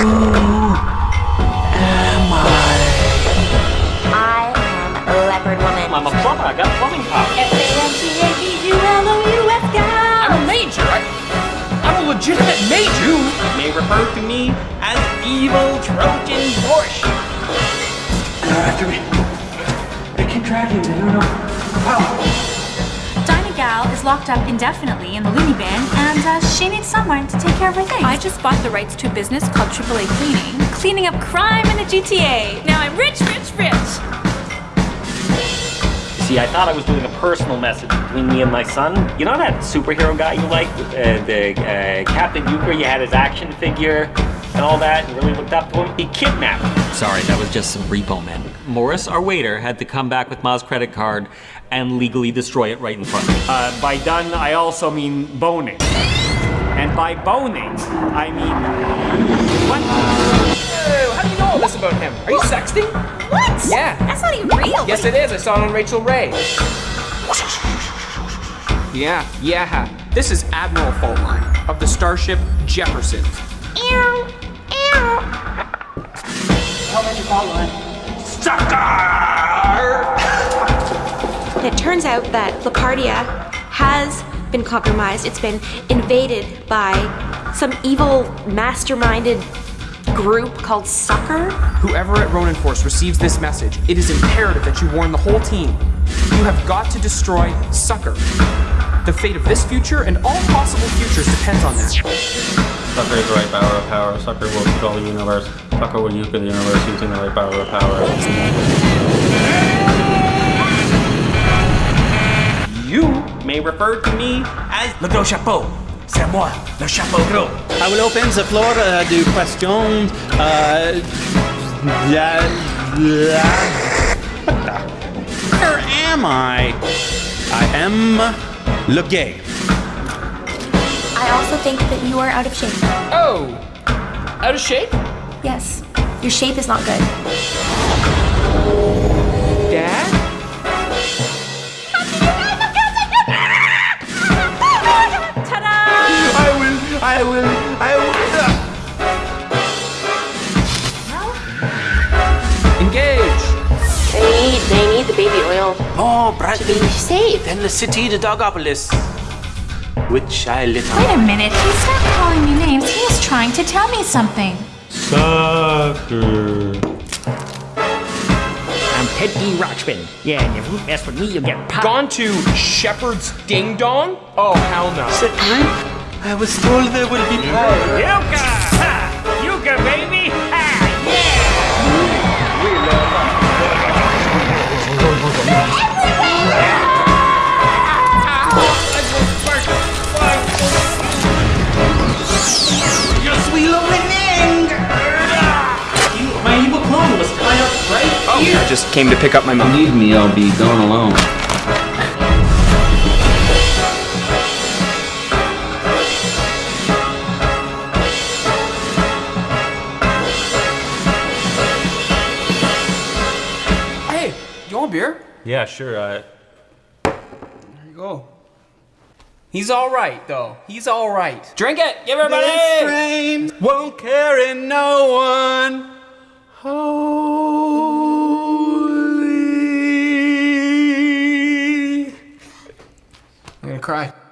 am I? I am a leopard woman. I'm a plumber. I got plumbing power. F-A-N-T-A-P-U-L-O-U-S I'm a major. I, I'm a legitimate major. You may refer to me as evil Trojan Porsche. They're after me. They keep dragging me. I don't know how. Dinah Gal is locked up indefinitely in the loony bin, and uh, she needs someone to take care of her things. I just bought the rights to a business called AAA Cleaning, cleaning up crime in the GTA. Now I'm rich, rich, rich. See, I thought I was doing a personal message between me and my son. You know that superhero guy you like, uh, the uh, Captain Euchre? You had his action figure and all that, and really looked up to him. He kidnapped him. Sorry, that was just some repo men. Morris, our waiter, had to come back with Ma's credit card and legally destroy it right in front of me. Uh, by done, I also mean boning. And by boning, I mean. What? Hey, how do you know all this about him? Are you sexting? What? Yeah. That's not even real. Yes, it is. I saw it on Rachael Ray. Yeah, yeah. This is Admiral Faultline of the starship Jefferson. Ew, ew. It turns out that Lapardia has been compromised. It's been invaded by some evil, masterminded group called Sucker. Whoever at Ronin Force receives this message, it is imperative that you warn the whole team. You have got to destroy Sucker. The fate of this future and all possible futures depends on that. Sucker is the right power of power. Sucker will control the universe. Sucker will euchre the universe using the right power of power. You may refer to me as Le gros chapeau. C'est moi, le chapeau gros. I will open the floor uh, du question. Uh, yeah, yeah. What the? Where am I? I am le gay. I also think that you are out of shape. Oh, out of shape? Yes, your shape is not good. Dad? I will, I will, I will. Engage. They need, they need the baby oil Oh, Brad. to be safe. Then the city, the Dogopolis. Which I lit Wait a minute. he's not calling me names. He is trying to tell me something. Sucker. I'm Teddy Rochman. Yeah, and if you mess with me, you'll get popped. Gone to Shepherd's Ding Dong? Oh, hell no. I was told there will be power. Yuka! Ha! Yuka, baby! I just came to pick up my mom. Leave me, I'll be gone alone. Hey, you want a beer? Yeah, sure. Uh, There you go. He's all right, though. He's all right. Drink it, give everybody. Flames won't carry no one. Holy. Cry.